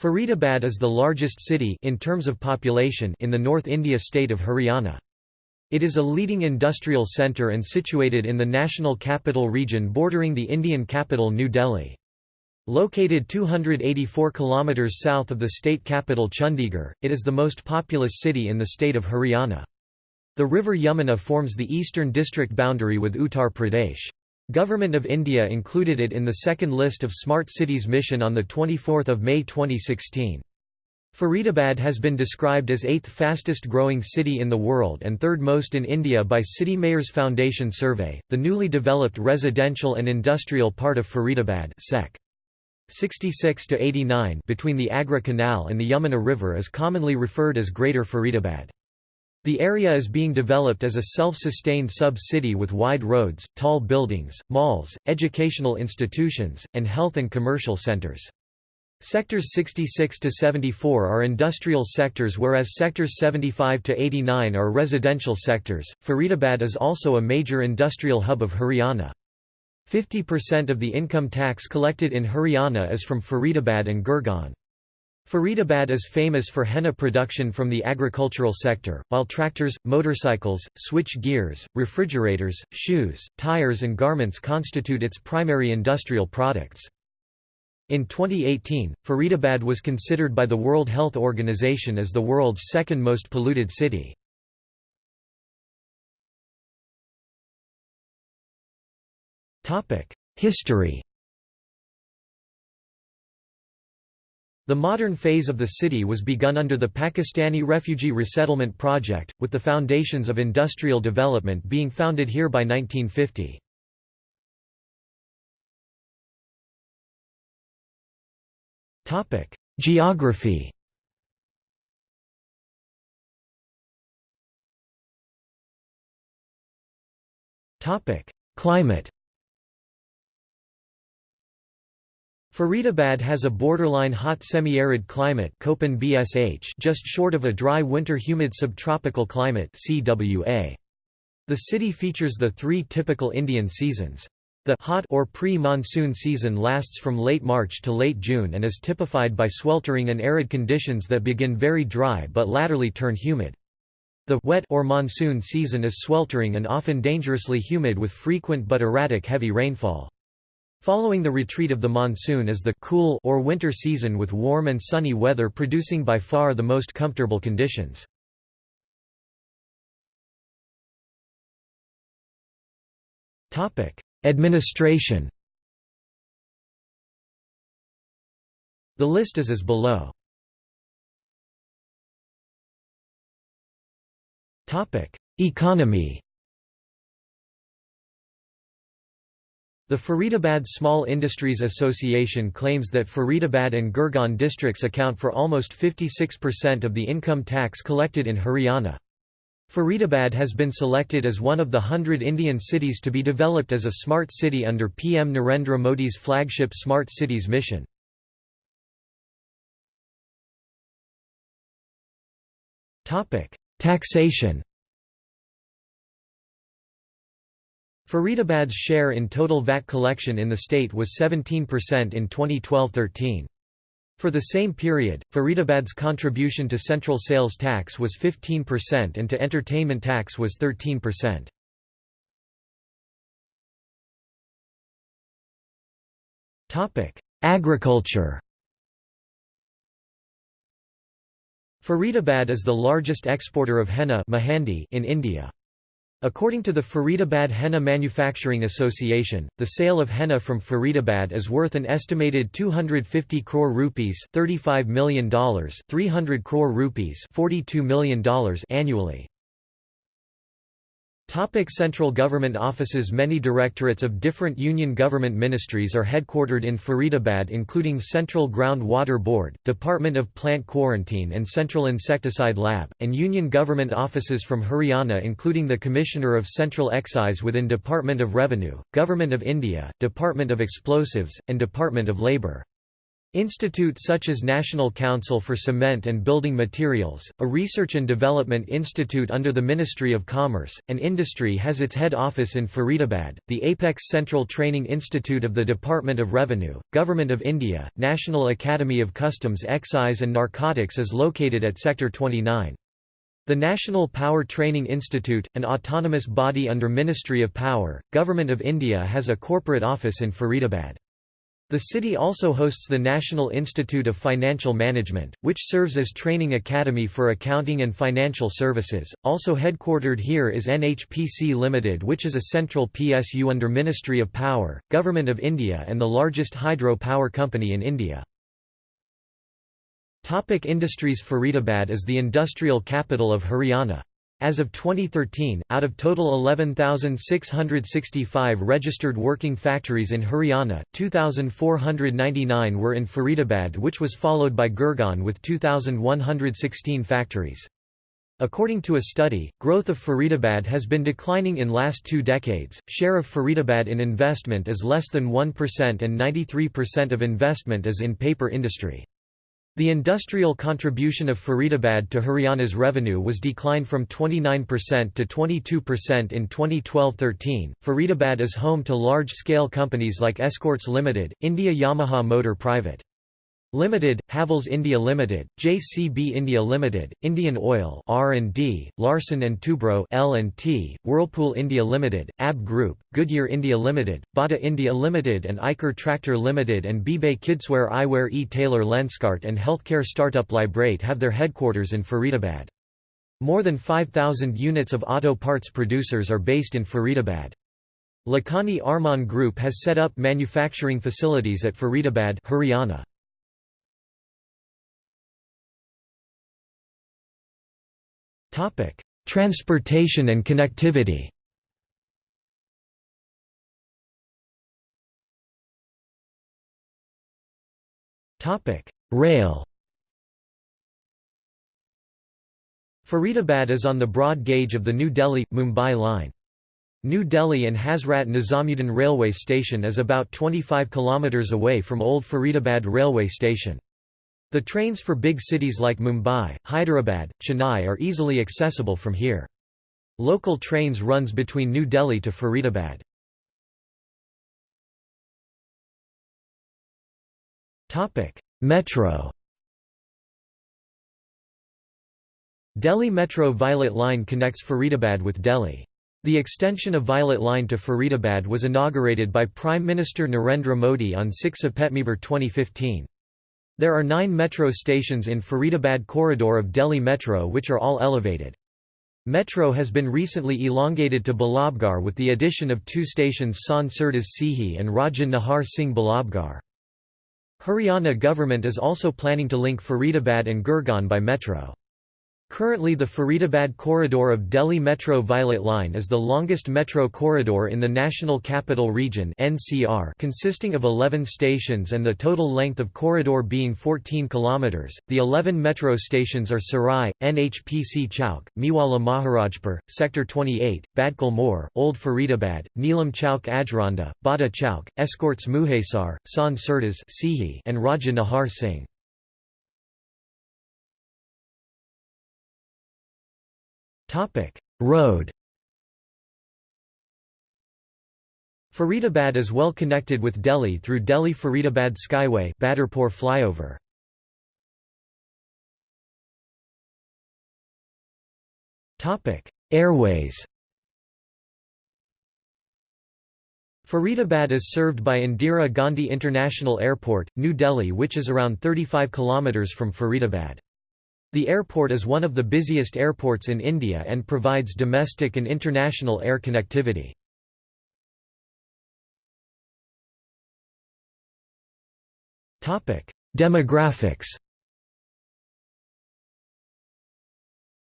Faridabad is the largest city in terms of population in the North India state of Haryana. It is a leading industrial centre and situated in the National Capital Region bordering the Indian capital New Delhi. Located 284 km south of the state capital Chandigarh, it is the most populous city in the state of Haryana. The river Yamuna forms the eastern district boundary with Uttar Pradesh. Government of India included it in the second list of Smart Cities mission on 24 May 2016. Faridabad has been described as eighth fastest growing city in the world and third most in India by City Mayors Foundation survey. The newly developed residential and industrial part of Faridabad Sec. 66 to 89 between the Agra Canal and the Yamuna River is commonly referred as Greater Faridabad. The area is being developed as a self-sustained sub-city with wide roads, tall buildings, malls, educational institutions, and health and commercial centers. Sectors 66 to 74 are industrial sectors whereas sectors 75 to 89 are residential sectors. Faridabad is also a major industrial hub of Haryana. 50% of the income tax collected in Haryana is from Faridabad and Gurgaon. Faridabad is famous for henna production from the agricultural sector, while tractors, motorcycles, switch gears, refrigerators, shoes, tires and garments constitute its primary industrial products. In 2018, Faridabad was considered by the World Health Organization as the world's second most polluted city. History The modern phase of the city was begun under the Pakistani Refugee Resettlement Project, with the foundations of industrial development being founded here by 1950. Geography Climate Faridabad has a borderline hot semi-arid climate BSH just short of a dry winter humid subtropical climate CWA. The city features the three typical Indian seasons. The hot or pre-monsoon season lasts from late March to late June and is typified by sweltering and arid conditions that begin very dry but latterly turn humid. The wet or monsoon season is sweltering and often dangerously humid with frequent but erratic heavy rainfall. Following the retreat of the monsoon is the cool or winter season with warm and sunny weather producing by far the most comfortable conditions. Administration The list is as below. Economy The Faridabad Small Industries Association claims that Faridabad and Gurgaon districts account for almost 56% of the income tax collected in Haryana. Faridabad has been selected as one of the hundred Indian cities to be developed as a smart city under PM Narendra Modi's flagship Smart Cities mission. Taxation Faridabad's share in total VAT collection in the state was 17% in 2012–13. For the same period, Faridabad's contribution to central sales tax was 15% and to entertainment tax was 13%. Agriculture Faridabad is the largest exporter of henna in India. According to the Faridabad Henna Manufacturing Association, the sale of henna from Faridabad is worth an estimated 250 crore rupees $35 million 300 crore rupees $42 million annually. Topic Central government offices Many directorates of different union government ministries are headquartered in Faridabad including Central Ground Water Board, Department of Plant Quarantine and Central Insecticide Lab, and union government offices from Haryana including the Commissioner of Central Excise within Department of Revenue, Government of India, Department of Explosives, and Department of Labour. Institute such as National Council for Cement and Building Materials, a research and development institute under the Ministry of Commerce, and Industry has its head office in Faridabad. The Apex Central Training Institute of the Department of Revenue, Government of India, National Academy of Customs Excise and Narcotics is located at Sector 29. The National Power Training Institute, an autonomous body under Ministry of Power, Government of India has a corporate office in Faridabad. The city also hosts the National Institute of Financial Management, which serves as training academy for accounting and financial services. Also headquartered here is NHPC Limited, which is a central PSU under Ministry of Power, Government of India and the largest hydro power company in India. Topic industries Faridabad is the industrial capital of Haryana. As of 2013, out of total 11,665 registered working factories in Haryana, 2,499 were in Faridabad which was followed by Gurgaon with 2,116 factories. According to a study, growth of Faridabad has been declining in last two decades. Share of Faridabad in investment is less than 1% and 93% of investment is in paper industry. The industrial contribution of Faridabad to Haryana's revenue was declined from 29% to 22% in 2012-13. Faridabad is home to large-scale companies like Escorts Limited, India Yamaha Motor Private. Limited, Havells India Limited, JCB India Limited, Indian Oil R&D, Larsen & Toubro L&T, Whirlpool India Limited, AB Group, Goodyear India Limited, Bata India Limited and Eicher Tractor Limited and Bebe Kidswear Eyewear E. Taylor Lenskart and healthcare startup Lybrate have their headquarters in Faridabad. More than 5,000 units of auto parts producers are based in Faridabad. Lakhani Arman Group has set up manufacturing facilities at Faridabad Haryana. Transportation and connectivity. Rail. Faridabad is on the broad gauge of the New Delhi-Mumbai line. New Delhi and Hazrat Nizamuddin railway station is about 25 km away from Old Faridabad railway station. The trains for big cities like Mumbai, Hyderabad, Chennai are easily accessible from here. Local trains runs between New Delhi to Faridabad. Metro Delhi Metro Violet Line connects Faridabad with Delhi. The extension of Violet Line to Faridabad was inaugurated by Prime Minister Narendra Modi on 6 September 2015. There are nine metro stations in Faridabad corridor of Delhi Metro which are all elevated. Metro has been recently elongated to Ballabgarh with the addition of two stations Sant Surdas Sihi and Raja Nahar Singh Ballabgarh. Haryana government is also planning to link Faridabad and Gurgaon by metro. Currently the Faridabad corridor of Delhi Metro Violet Line is the longest metro corridor in the National Capital Region (NCR), consisting of 11 stations and the total length of corridor being 14 km. The 11 metro stations are Sarai, NHPC Chowk, Mewala Maharajpur, Sector 28, Badkal More, Old Faridabad, Neelam Chowk Ajranda, Bada Chowk, Escorts Mujesar, Sant Surdas and Raja Nahar Singh. Topic: Road. Faridabad is well connected with Delhi through Delhi-Faridabad Skyway Badarpur flyover. Topic: Airways. Faridabad is served by Indira Gandhi International Airport, New Delhi which is around 35 km from Faridabad. The airport is one of the busiest airports in India and provides domestic and international air connectivity. Demographics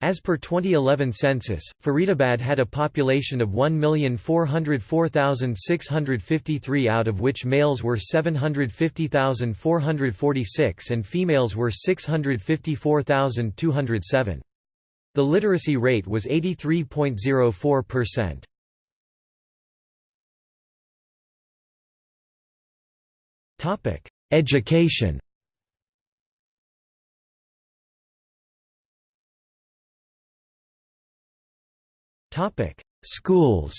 As per 2011 census, Faridabad had a population of 1,404,653 out of which males were 750,446 and females were 654,207. The literacy rate was 83.04%. Topic: Education Schools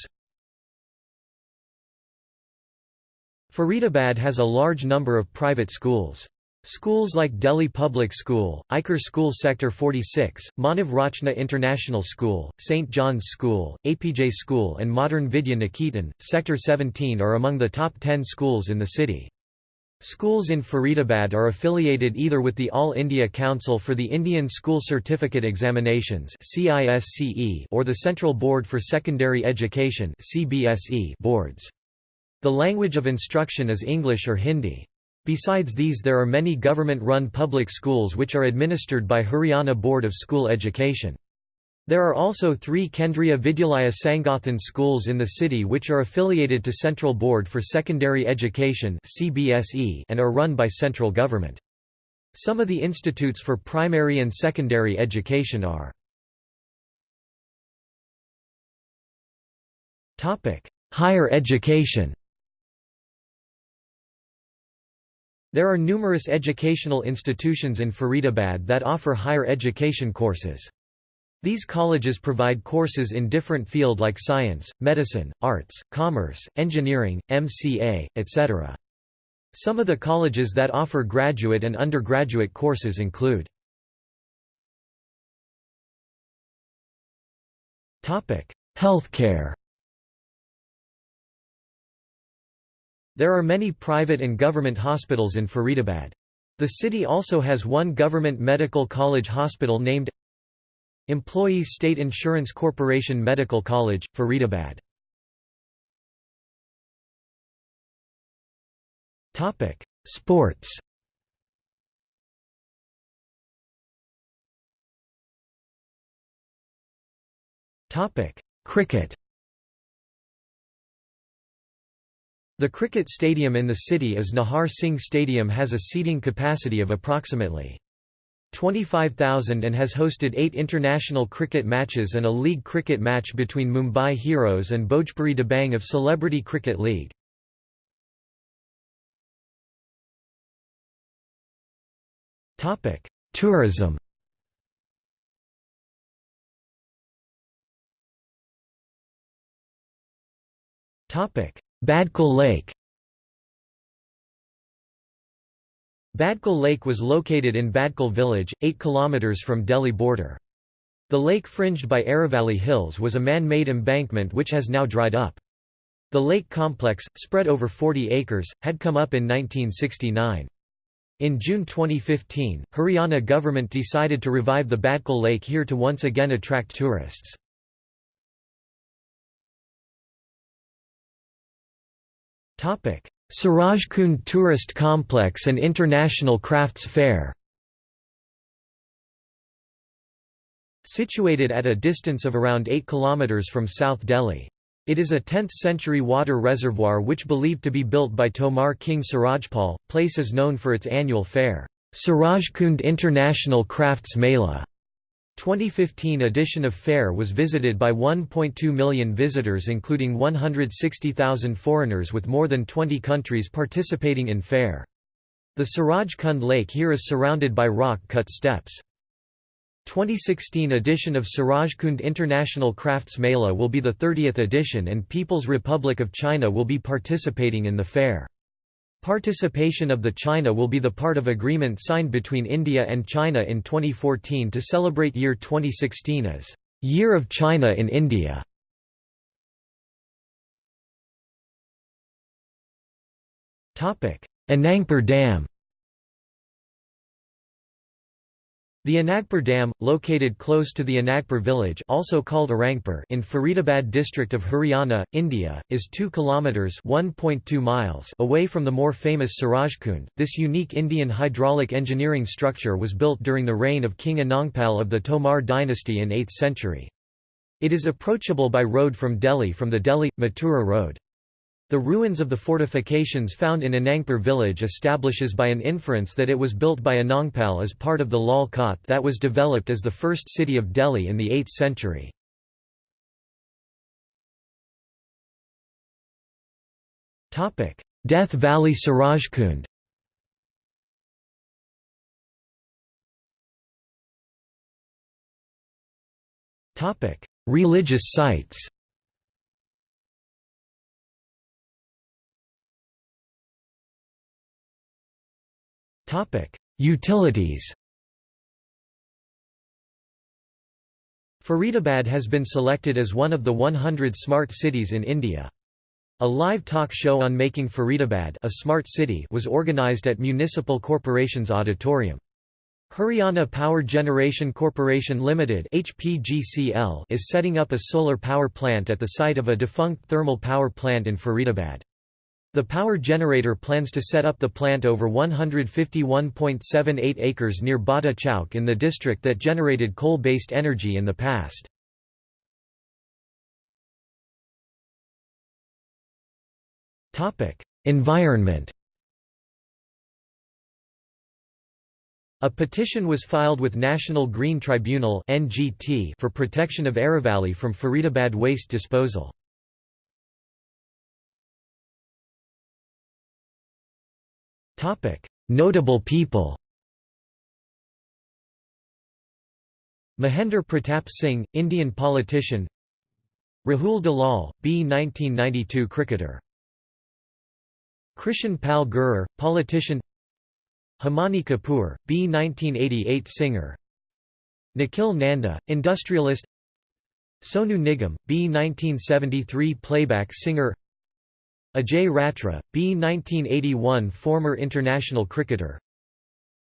Faridabad has a large number of private schools. Schools like Delhi Public School, Eicher School Sector 46, Manav Rachna International School, St. John's School, APJ School and Modern Vidya Niketan, Sector 17 are among the top 10 schools in the city. Schools in Faridabad are affiliated either with the All India Council for the Indian School Certificate Examinations or the Central Board for Secondary Education boards. The language of instruction is English or Hindi. Besides these there are many government-run public schools which are administered by Haryana Board of School Education. There are also three Kendriya Vidyalaya Sangathan schools in the city which are affiliated to Central Board for Secondary Education and are run by central government. Some of the institutes for primary and secondary education are Higher education There are numerous educational institutions in Faridabad that offer higher education courses. These colleges provide courses in different field like science, medicine, arts, commerce, engineering, MCA, etc. Some of the colleges that offer graduate and undergraduate courses include Healthcare There are many private and government hospitals in Faridabad. The city also has one government medical college hospital named Employees State Insurance Corporation Medical College, Faridabad. Topic: Sports Topic: Cricket The cricket stadium in the city is Nahar Singh Stadium has a seating capacity of approximately 25,000 and has hosted eight international cricket matches and a league cricket match between Mumbai Heroes and Bhojpuri Dabang of Celebrity Cricket League. Tourism Badkal Lake Badkal Lake was located in Badkal village, 8 km from Delhi border. The lake fringed by Aravalli Hills was a man-made embankment which has now dried up. The lake complex, spread over 40 acres, had come up in 1969. In June 2015, Haryana government decided to revive the Badkal Lake here to once again attract tourists. Surajkund Tourist Complex and International Crafts Fair Situated at a distance of around 8 km from South Delhi. It is a 10th-century water reservoir which believed to be built by Tomar King Surajpal. Place is known for its annual fair, Surajkund International Crafts Mela, 2015 edition of Fair was visited by 1.2 million visitors including 160,000 foreigners with more than 20 countries participating in Fair. The Suraj Kund Lake here is surrounded by rock-cut steps. 2016 edition of Surajkund International Crafts Mela will be the 30th edition and People's Republic of China will be participating in the fair. Participation of the China will be the part of agreement signed between India and China in 2014 to celebrate year 2016 as Year of China in India. Anangpur Dam The Anangpur Dam, located close to the Anangpur village also called Arangpur in Faridabad district of Haryana, India, is 2 kilometers (1.2 miles) away from the more famous Surajkund. This unique Indian hydraulic engineering structure was built during the reign of King Anangpal of the Tomar dynasty in 8th century. It is approachable by road from Delhi from the Delhi-Mathura road. The ruins of the fortifications found in Anangpur village establishes by an inference that it was built by Anangpal as part of the Lal Kot that was developed as the first city of Delhi in the 8th century. Death Valley Surajkund Religious sites Utilities Faridabad has been selected as one of the 100 smart cities in India. A live talk show on making Faridabad a smart city was organised at Municipal Corporation's auditorium. Haryana Power Generation Corporation Limited (HPGCL) is setting up a solar power plant at the site of a defunct thermal power plant in Faridabad. The power generator plans to set up the plant over 151.78 acres near Bada Chowk in the district that generated coal-based energy in the past. Environment A petition was filed with National Green Tribunal for protection of Aravalli from Faridabad waste disposal. Notable people Mahendra Pratap Singh, Indian politician Rahul Dalal, B. 1992 cricketer Krishan Pal Gurjar, politician Himani Kapoor, B. 1988 singer Nikhil Nanda, industrialist Sonu Nigam, B. 1973 playback singer Ajay Ratra, B. 1981 former international cricketer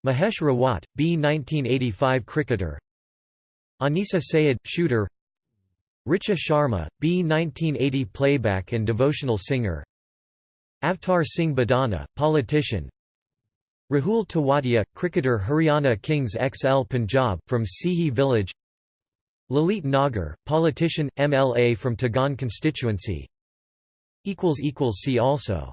Mahesh Rawat, B. 1985 cricketer Anisa Sayed, shooter Richa Sharma, B. 1980 playback and devotional singer Avtar Singh Badana, politician Rahul Tewatia, cricketer Haryana Kings XL Punjab, from Sihi village Lalit Nagar, politician, MLA from Tigaon constituency See also